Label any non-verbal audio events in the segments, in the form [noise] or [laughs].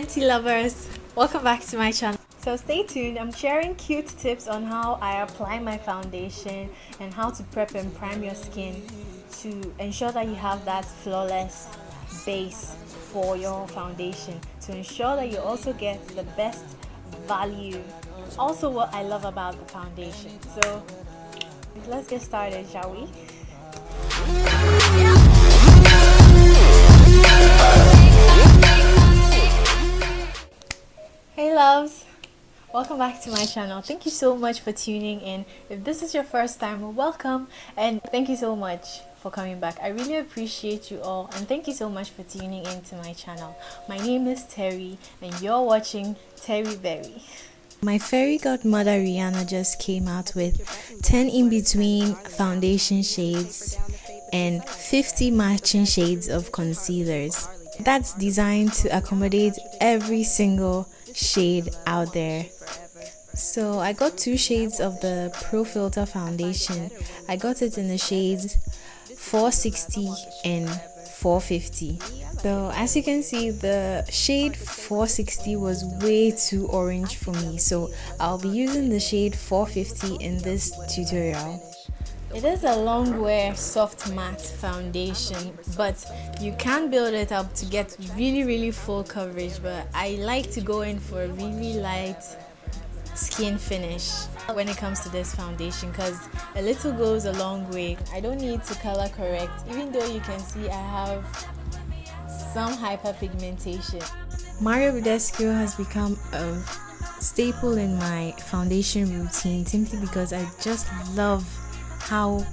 Fenty lovers, welcome back to my channel. So stay tuned, I'm sharing cute tips on how I apply my foundation and how to prep and prime your skin to ensure that you have that flawless base for your foundation to ensure that you also get the best value. Also what I love about the foundation. So let's get started shall we welcome back to my channel. Thank you so much for tuning in. If this is your first time welcome. And thank you so much for coming back. I really appreciate you all and thank you so much for tuning into my channel. My name is terry and you're watching terry berry. My fairy godmother rihanna just came out with 10 in between foundation shades and 50 matching shades of concealers. That's designed to accommodate every single shade out there so I got two shades of the Pro Filt'r foundation. I got it in the shades 460 and 450. So as you can see the shade 460 was way too orange for me so I'll be using the shade 450 in this tutorial. It is a long wear soft matte foundation but you can build it up to get really really full coverage but I like to go in for a really light skin finish when it comes to this foundation because a little goes a long way. I don't need to color correct even though you can see I have some hyperpigmentation. Mario Badescu has become a staple in my foundation routine simply because I just love how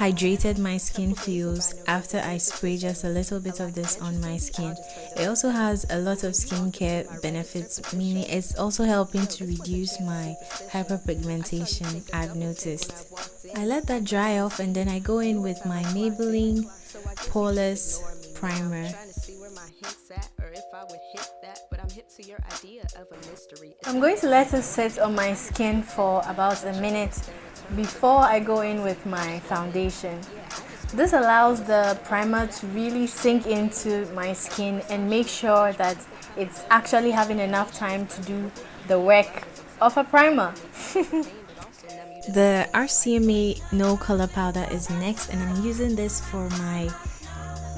hydrated my skin feels after I spray just a little bit of this on my skin. It also has a lot of skincare benefits, meaning it's also helping to reduce my hyperpigmentation I've noticed. I let that dry off and then I go in with my Maybelline Poreless Primer. I'm going to let it sit on my skin for about a minute before I go in with my foundation. This allows the primer to really sink into my skin and make sure that it's actually having enough time to do the work of a primer. [laughs] the RCMA No Color Powder is next and I'm using this for my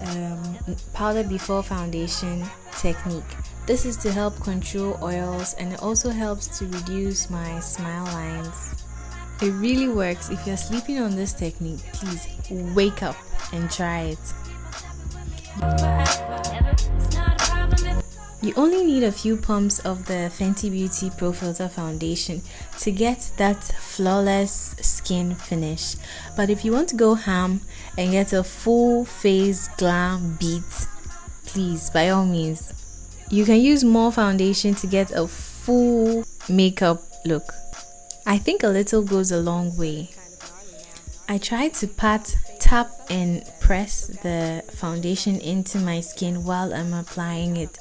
um, powder before foundation technique. This is to help control oils and it also helps to reduce my smile lines. It really works. If you're sleeping on this technique, please wake up and try it. You only need a few pumps of the Fenty Beauty Pro Filt'r Foundation to get that flawless skin finish. But if you want to go ham and get a full face glam beat, please, by all means, you can use more foundation to get a full makeup look. I think a little goes a long way. I try to pat, tap and press the foundation into my skin while I'm applying it.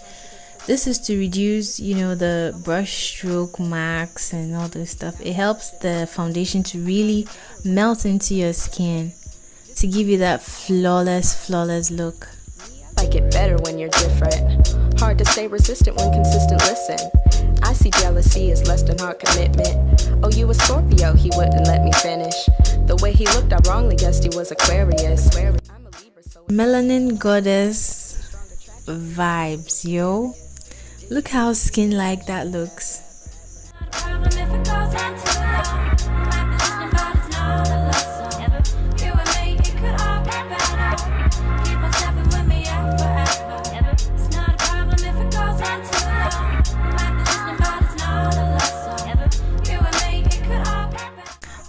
This is to reduce, you know, the brush stroke marks and all this stuff. It helps the foundation to really melt into your skin to give you that flawless, flawless look. Like it better when you're different. Hard to stay resistant when consistent listen. I see jealousy as less than hard commitment. Oh, you a Scorpio, he wouldn't let me finish. The way he looked, I wrongly guessed he was Aquarius. Melanin goddess vibes, yo. Look how skin like that looks.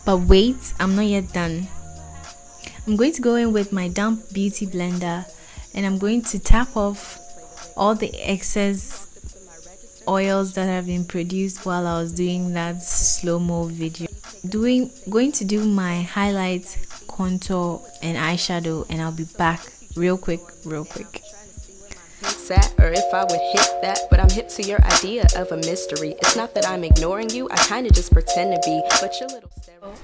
But wait, I'm not yet done. I'm going to go in with my damp beauty blender and I'm going to tap off all the excess oils that have been produced while I was doing that slow-mo video. Doing going to do my highlight, contour and eyeshadow and I'll be back real quick, real quick. Sat or if I would hit that. But I'm hip to your idea of a mystery. It's not that I'm ignoring you, I kinda just pretend to be. But your little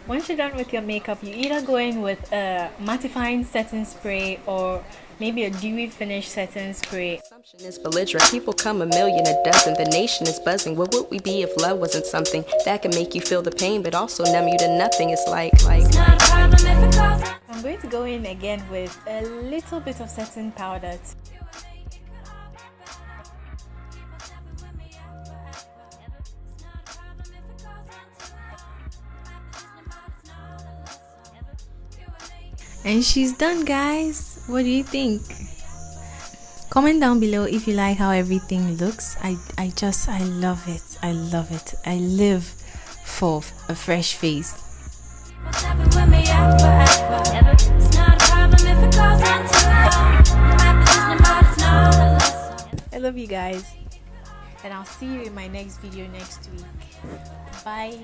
once you're done with your makeup, you either go in with a mattifying setting spray or maybe a dewy finish setting spray. Assumption is belligerent. People come a million a dozen. The nation is buzzing. What would we be if love wasn't something that can make you feel the pain, but also numb you to nothing? It's like, like. I'm going to go in again with a little bit of setting powder. And she's done guys. What do you think? Comment down below if you like how everything looks. I i just i love it. I love it. I live for a fresh face. I love you guys. And I'll see you in my next video next week. Bye.